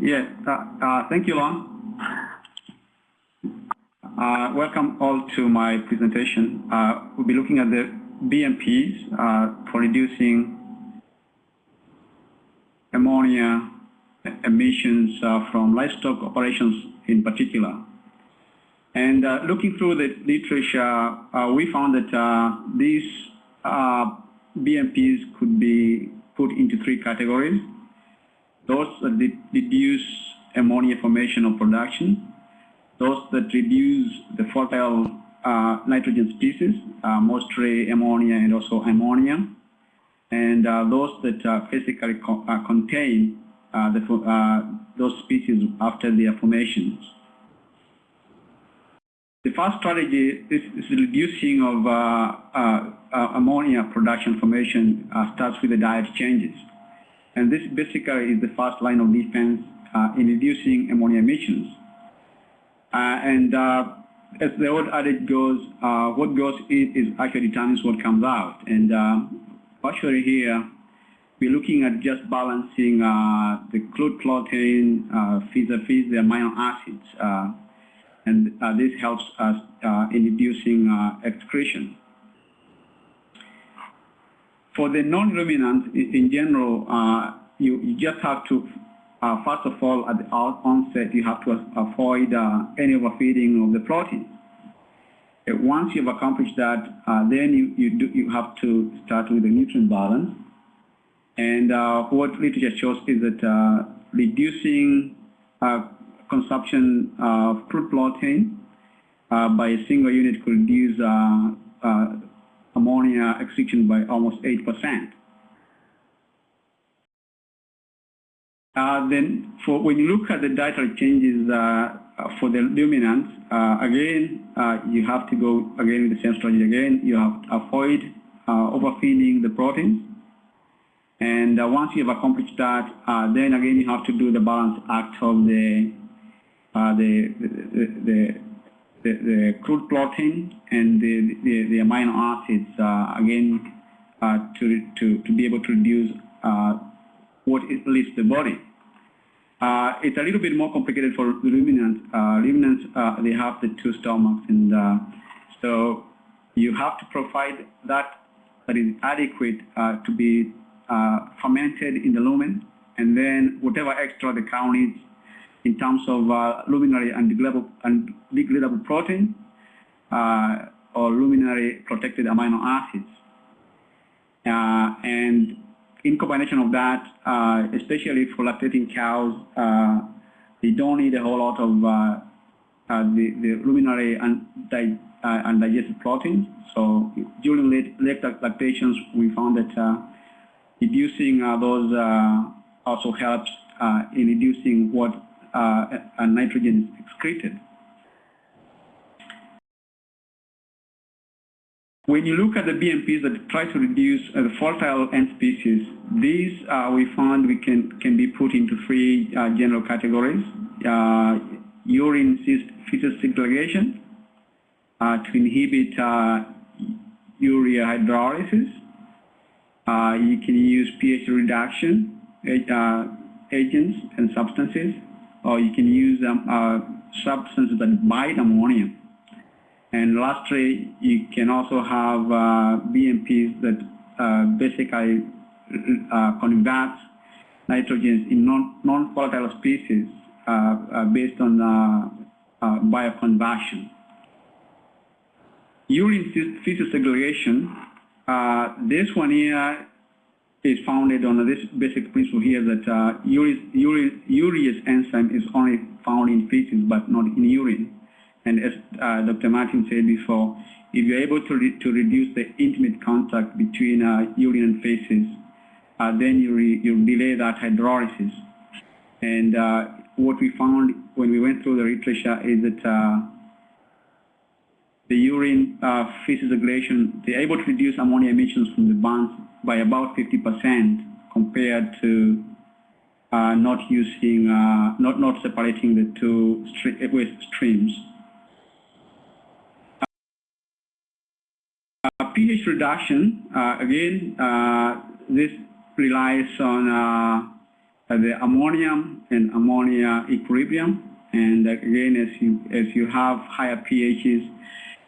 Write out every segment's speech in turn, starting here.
Yeah, uh, uh, thank you, Lon. Uh, welcome all to my presentation. Uh, we'll be looking at the BMPs uh, for reducing ammonia emissions uh, from livestock operations in particular. And looking through the literature, we found that these BMPs could be put into three categories. Those that reduce ammonia formation or production, those that reduce the fertile uh, nitrogen species, uh, mostly ammonia and also ammonia, and those that basically co contain the, those species after their formations. The first strategy is, is reducing of uh, uh, uh, ammonia production formation uh, starts with the diet changes. And this basically is the first line of defense uh, in reducing ammonia emissions. Uh, and as the old adage goes, what goes in is actually determines what comes out. And actually here, we're looking at just balancing the crude protein vis-a-vis the amino acids and uh, this helps us uh, in reducing uh, excretion. For the non-ruminants, in general, you, you, just have to, first of all, at the onset, you have to avoid any overfeeding of the protein. Once you've accomplished that, then you, you, do, you have to start with the nutrient balance. And uh, what literature shows is that uh, reducing uh, consumption of crude protein uh, by a single unit could reduce uh, uh, ammonia extraction by almost 8%. Uh, then for when you look at the dietary changes uh, for the ruminants, uh, again, you have to go again with the same strategy again. You have to avoid overfeeding the proteins. And once you have accomplished that, then again you have to do the balance act of the uh, the, the, the, the, crude protein and the, the, the amino acids, uh, again, uh, to, to, to be able to reduce what it leaves the body. Uh, it's a little bit more complicated for ruminants. Uh, ruminants, uh, they have the two stomachs, and so you have to provide that that is adequate to be fermented in the rumen, and then whatever extra the cow needs in terms of uh, ruminally and degradable, protein uh, or ruminally protected amino acids. Uh, and in combination of that, uh, especially for lactating cows, uh, they don't need a whole lot of uh, the, the ruminally and, and digested proteins. So during late, late lactations, we found that reducing those also helps in reducing what and nitrogen is excreted. When you look at the BMPs that try to reduce uh, the fertile end species, these uh, we found we can, can be put into three uh, general categories. Uh, urine feces segregation uh, to inhibit urea hydrolysis. you can use pH reduction agents and substances or you can use um, uh, substances that bind ammonia. And lastly, you can also have uh, BMPs that uh, basically uh, convert nitrogen in non-volatile species uh, uh, based on bioconversion. Urine feces segregation, this one here is founded on this basic principle here that uh, urease enzyme is only found in feces but not in urine. And as uh, Dr. Martin said before, if you're able to, re to reduce the intimate contact between uh, urine and feces, uh, then you, you delay that hydrolysis. And uh, what we found when we went through the literature is that uh, the urine uh, feces segregation, they're able to reduce ammonia emissions from the bunds by about 50% compared to uh, not using, uh, not, not separating the two waste streams. Uh, pH reduction, uh, again, uh, this relies on the ammonium and ammonia equilibrium. And again, as you, as you have higher pHs,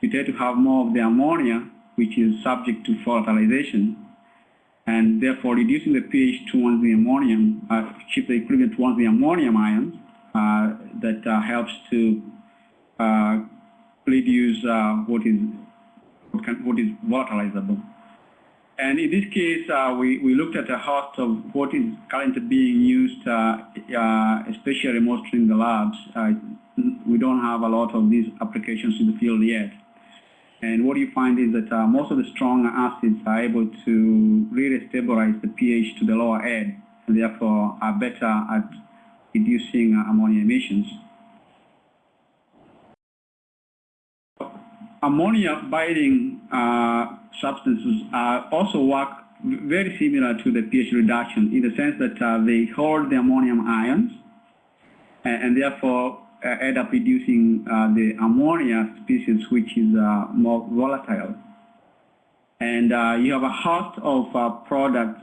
you tend to have more of the ammonia, which is subject to volatilization. And therefore, reducing the pH towards the ammonium, uh, shift the equilibrium towards the ammonium ions, uh, that uh, helps to uh, reduce uh, what is what, can, what is volatilizable. And in this case, uh, we, we looked at a host of what is currently being used, uh, especially mostly in the labs. We don't have a lot of these applications in the field yet. And what you find is that uh, most of the strong acids are able to really stabilize the pH to the lower end, and therefore are better at reducing uh, ammonia emissions. Ammonia binding substances uh, also work very similar to the pH reduction in the sense that uh, they hold the ammonium ions and, and therefore end up reducing uh, the ammonia species which is uh, more volatile. And uh, you have a host of products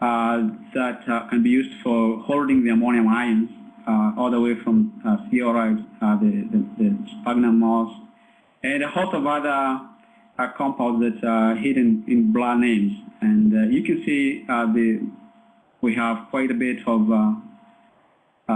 that can be used for holding the ammonium ions all the way from uh, the, the, the sphagnum moss, and a host of other compounds that are hidden in blood names. And uh, you can see uh, the we have quite a bit of uh, uh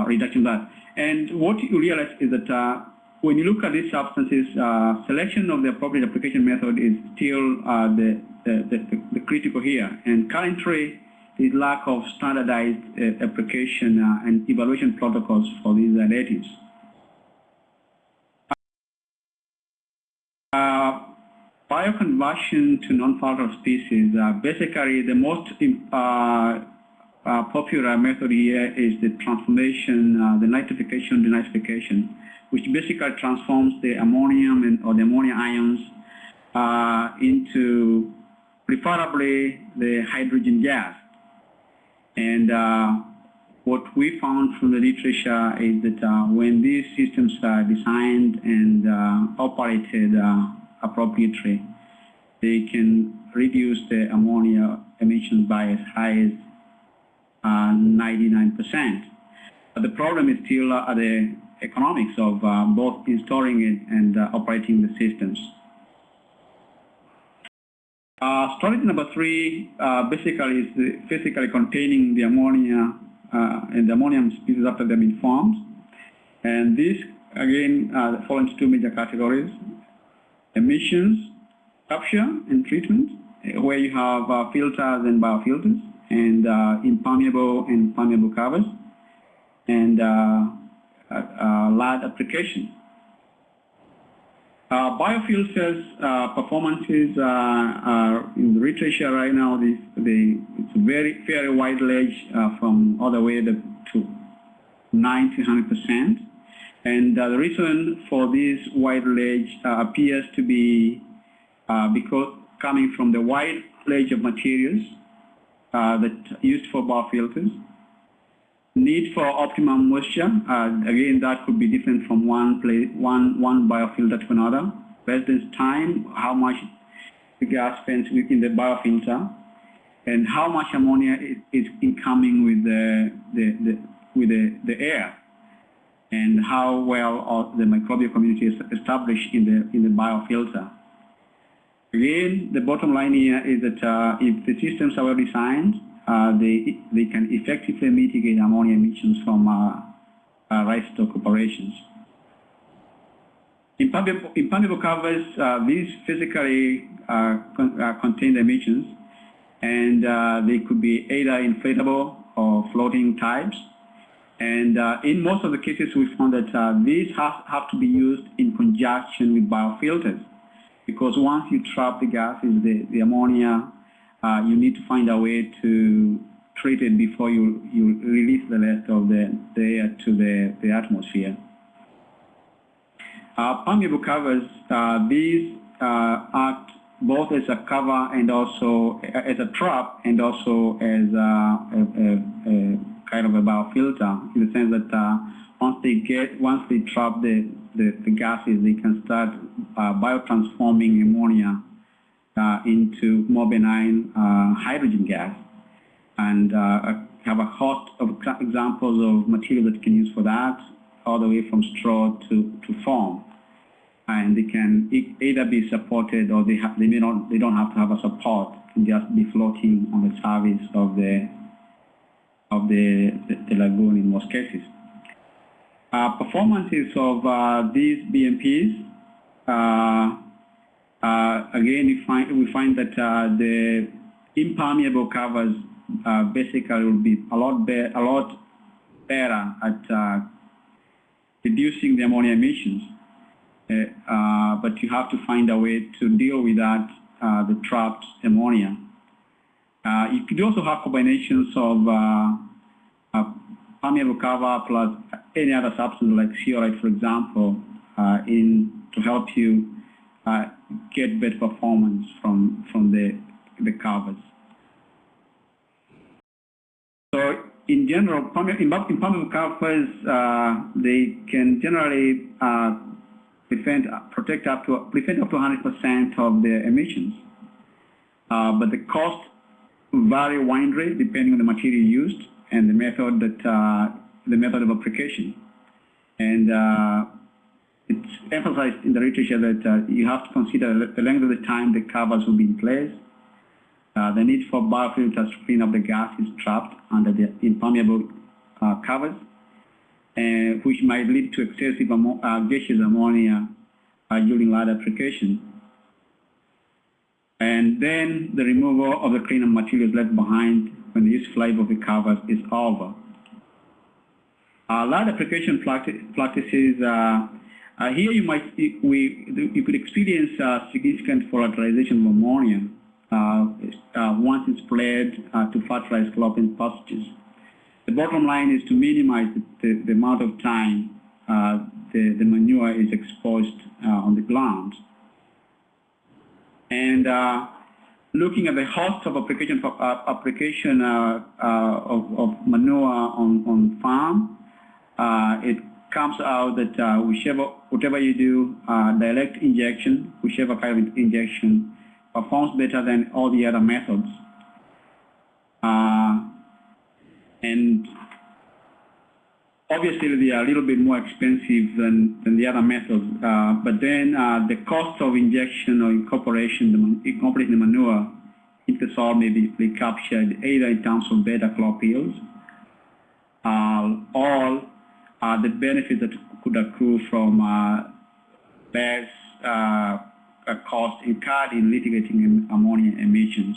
reduction there. And what you realize is that uh, when you look at these substances, uh, selection of the appropriate application method is still the, the, the, the, critical here. And currently, is lack of standardized application and evaluation protocols for these additives. bioconversion to non-volatile species, uh, basically the most uh, uh, popular method here is the transformation, uh, the nitrification, denitrification, which basically transforms the ammonium and, or the ammonia ions uh, into preferably the nitrogen gas. And uh, what we found from the literature is that when these systems are designed and operated appropriately, they can reduce the ammonia emissions by as high as 99%. Uh, but the problem is still uh, the economics of uh, both installing it and uh, operating the systems. Uh, strategy number three uh, basically is physically containing the ammonia and the ammonium species after they've been formed. And this, again, falls into two major categories emissions capture and treatment, where you have uh, filters and biofilters, and uh, impermeable and permeable covers, and uh, uh, uh lab application. Uh, biofilters performances are in the literature right now. They, it's very very wide range from all the way to 90 100 percent. And uh, the reason for this wide range uh, appears to be uh, because coming from the wide range of materials uh, that used for biofilters. Need for optimum moisture, uh, again that could be different from one place, one one biofilter to another. Residence time, how much the gas spends within the biofilter, and how much ammonia is, is incoming with the, the, the with the, the air and how well the microbial community is established in the, in the biofilter. Again, the bottom line here is that uh, if the systems are well designed, uh, they, they can effectively mitigate ammonia emissions from uh, uh rice stock operations. Impermeable, impermeable covers, uh, these physically uh, con contain the emissions, and they could be either inflatable or floating types. And uh, in most of the cases, we found that uh, these have, have to be used in conjunction with biofilters. Because once you trap the gases, the, the ammonia, uh, you need to find a way to treat it before you, you release the rest of the, the air to the, the atmosphere. Uh, permeable covers, uh, these uh, act both as a cover and also as a trap and also as a, a, a kind of a biofilter in the sense that uh, once they get, once they trap the, the, the gases, they can start uh, biotransforming ammonia uh, into more benign uh, nitrogen gas. And uh, have a host of examples of material that you can use for that, all the way from straw to, to foam. And they can either be supported or they, have, they, may not, they don't have to have a support, can just be floating on the surface of the, of the, the, the lagoon in most cases. Uh, performances of uh, these BMPs, uh, again, we find, we find that the impermeable covers basically will be a lot, be a lot better at reducing the ammonia emissions. Uh, but you have to find a way to deal with that, uh, the trapped ammonia. Uh, you could also have combinations of cover plus any other substance like zeolite, for example, in to help you get better performance from from the the covers. So in general, in impermeable covers, uh, they can generally uh, prevent, protect up to, prevent up to 100% of the emissions. Uh, but the cost vary widely depending on the material used and the method that, uh, the method of application. And uh, it's emphasized in the literature that uh, you have to consider the length of the time the covers will be in place, uh, the need for biofilters to clean up the gases trapped under the impermeable uh, covers, which might lead to excessive uh, gaseous ammonia during light application. And then the removal of the cleaner materials left behind when of the covers is over. A lot of application practices, uh, uh, here you might, we, you could experience significant volatilization of ammonia uh, uh, once it's spread uh, to fertilize clopping pastures. The bottom line is to minimize the, the, the amount of time the, the manure is exposed on the ground. And looking at the host of application for, uh, application uh, uh, of, of, manure on, on farm, it comes out that whichever, whatever you do, direct injection, whichever kind of injection, performs better than all the other methods. Uh, and obviously they are a little bit more expensive than, than the other methods, uh, but then uh, the cost of injection or incorporation, the, incorporating the manure into the soil may be, captured either in terms of better crop yields uh, or uh, the benefits that could accrue from uh, less uh, cost incurred in mitigating ammonia emissions.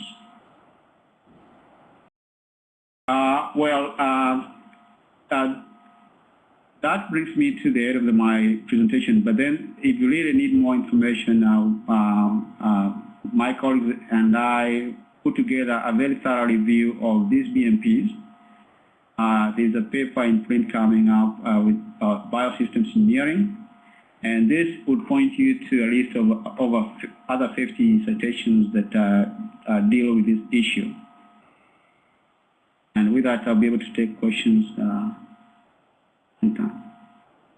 Well, that brings me to the end of my presentation. But then, if you really need more information, uh, um, uh, my colleagues and I put together a very thorough review of these BMPs. there's a paper in print coming up with biosystems engineering and this would point you to a list of over other 50 citations that uh, uh, deal with this issue. And with that, I'll be able to take questions uh, anytime.